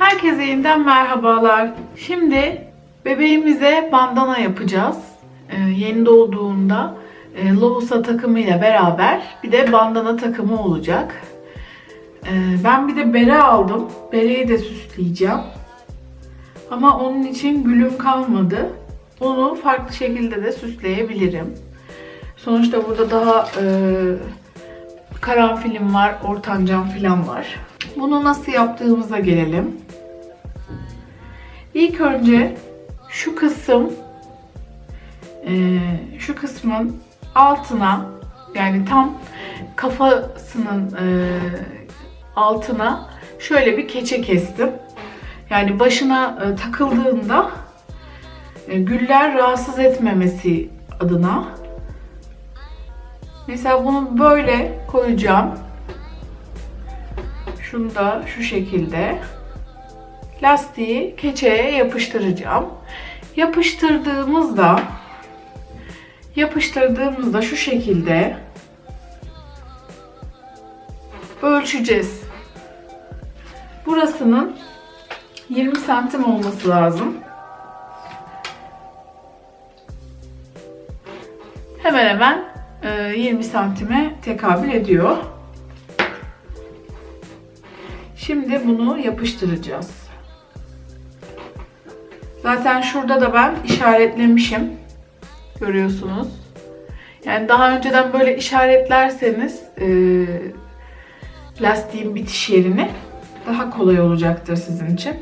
Herkese yeniden merhabalar. Şimdi bebeğimize bandana yapacağız. Ee, yeni doğduğunda e, lohusa takımıyla beraber bir de bandana takımı olacak. Ee, ben bir de bere aldım. Bereyi de süsleyeceğim. Ama onun için gülüm kalmadı. Onu farklı şekilde de süsleyebilirim. Sonuçta burada daha e, karanfilim var, ortancam filan var. Bunu nasıl yaptığımıza gelelim. İlk önce şu kısım e, şu kısmın altına yani tam kafasının e, altına şöyle bir keçe kestim. Yani başına e, takıldığında güller rahatsız etmemesi adına. Mesela bunu böyle koyacağım. Şunu da şu şekilde lastiği keçeye yapıştıracağım. Yapıştırdığımızda yapıştırdığımızda şu şekilde ölçeceğiz. Burasının 20 santim olması lazım. Hemen hemen e, 20 santime tekabül ediyor. Şimdi bunu yapıştıracağız. Zaten şurada da ben işaretlemişim. Görüyorsunuz. Yani daha önceden böyle işaretlerseniz e, lastiğin bitiş yerini daha kolay olacaktır sizin için.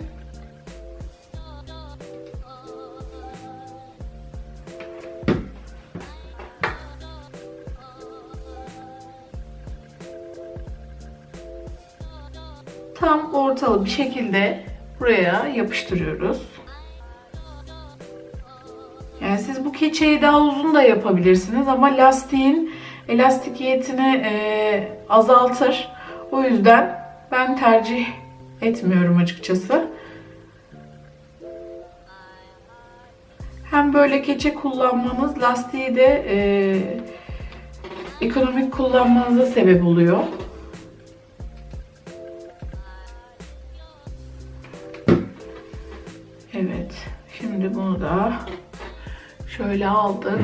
Tam ortalı bir şekilde buraya yapıştırıyoruz. Keçeyi daha uzun da yapabilirsiniz ama lastiğin elastikiyetini e, azaltır. O yüzden ben tercih etmiyorum açıkçası. Hem böyle keçe kullanmanız lastiği de e, ekonomik kullanmanıza sebep oluyor. Evet. Şimdi bunu da şöyle aldık.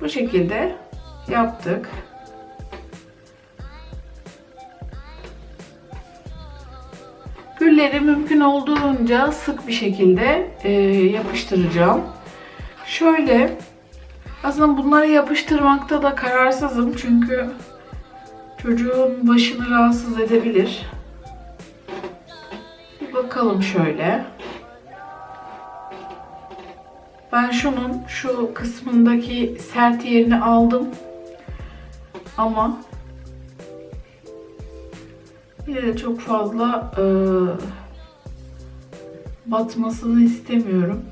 Bu şekilde yaptık. Mümkün olduğunca sık bir şekilde e, yapıştıracağım. Şöyle aslında bunları yapıştırmakta da kararsızım çünkü çocuğun başını rahatsız edebilir. Bir bakalım şöyle. Ben şunun şu kısmındaki sert yerini aldım. Ama yine de çok fazla e, batmasını istemiyorum.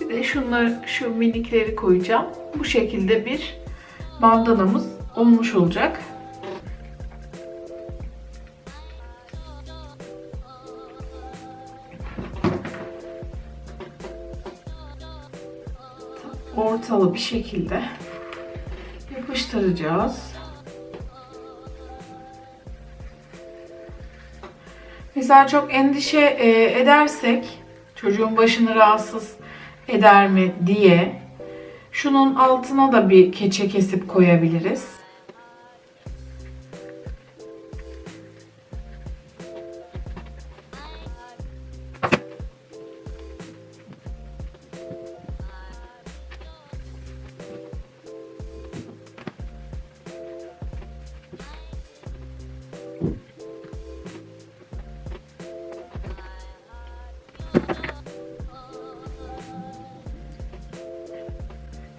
Bir de şunları, şu minikleri koyacağım. Bu şekilde bir bandanamız olmuş olacak. ortalı bir şekilde yapıştıracağız. Mesela çok endişe e, edersek çocuğun başını rahatsız eder mi diye şunun altına da bir keçe kesip koyabiliriz.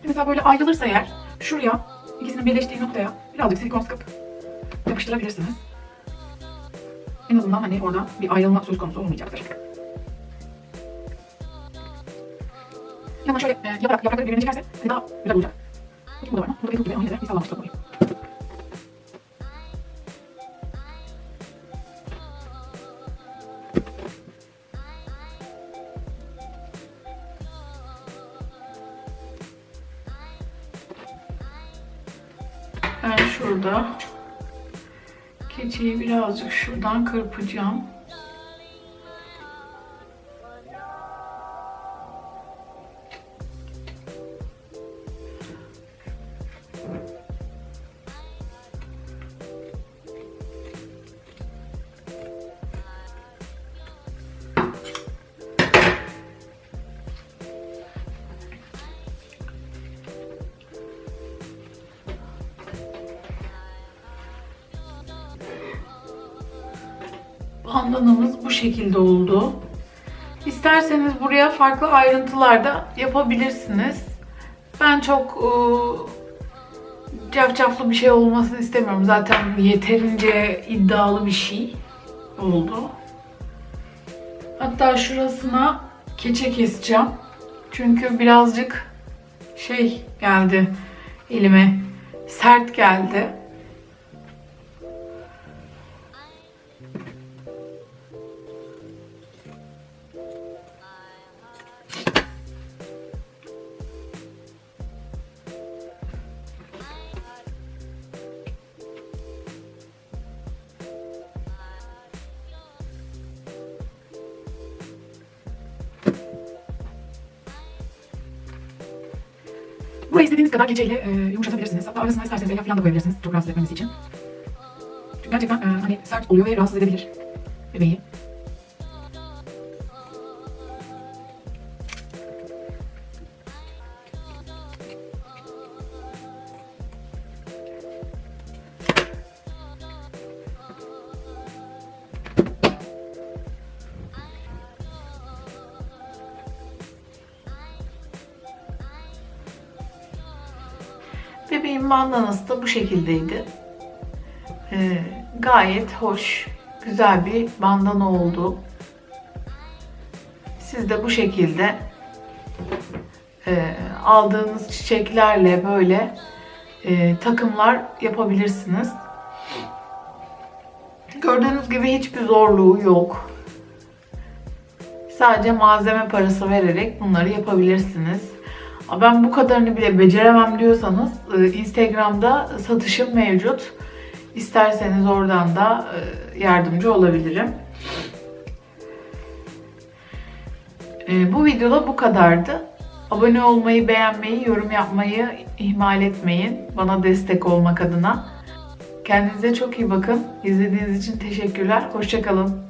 Mesela böyle ayrılırsa eğer şuraya ikisinin birleştiği noktaya birazcık silikon sıkıp yapıştırabilirsiniz. En azından hani orada bir ayrılma söz konusu olmayacaktır. Yanına şöyle e, yaparak yaprakları birbirine çekerse hani daha güzel olacak. Bakayım bu da var mı? Bu da Facebook gibi de bir sallamışlık koyayım. Şurada keçiyi birazcık şuradan kırpacağım. Bandanamız bu şekilde oldu. İsterseniz buraya farklı ayrıntılar da yapabilirsiniz. Ben çok ıı, cafcaflı bir şey olmasını istemiyorum. Zaten yeterince iddialı bir şey oldu. Hatta şurasına keçe keseceğim. Çünkü birazcık şey geldi elime. Sert geldi. İstediğiniz kadar keçeyle e, yumuşatabilirsiniz. Hatta arasına isterseniz elyaf falan da koyabilirsiniz. Çok rahatsız etmemesi için. Çünkü gerçekten e, hani sert oluyor ve rahatsız edebilir bebeği. Bebeğin bandanası da bu şekildeydi. Ee, gayet hoş, güzel bir bandana oldu. Siz de bu şekilde e, aldığınız çiçeklerle böyle e, takımlar yapabilirsiniz. Gördüğünüz gibi hiçbir zorluğu yok. Sadece malzeme parası vererek bunları yapabilirsiniz. Ben bu kadarını bile beceremem diyorsanız e, Instagram'da satışım mevcut. İsterseniz oradan da e, yardımcı olabilirim. E, Bu videoda bu kadardı. Abone olmayı, beğenmeyi, yorum yapmayı ihmal etmeyin. Bana destek olmak adına. Kendinize çok iyi bakın. İzlediğiniz için teşekkürler. Hoşçakalın.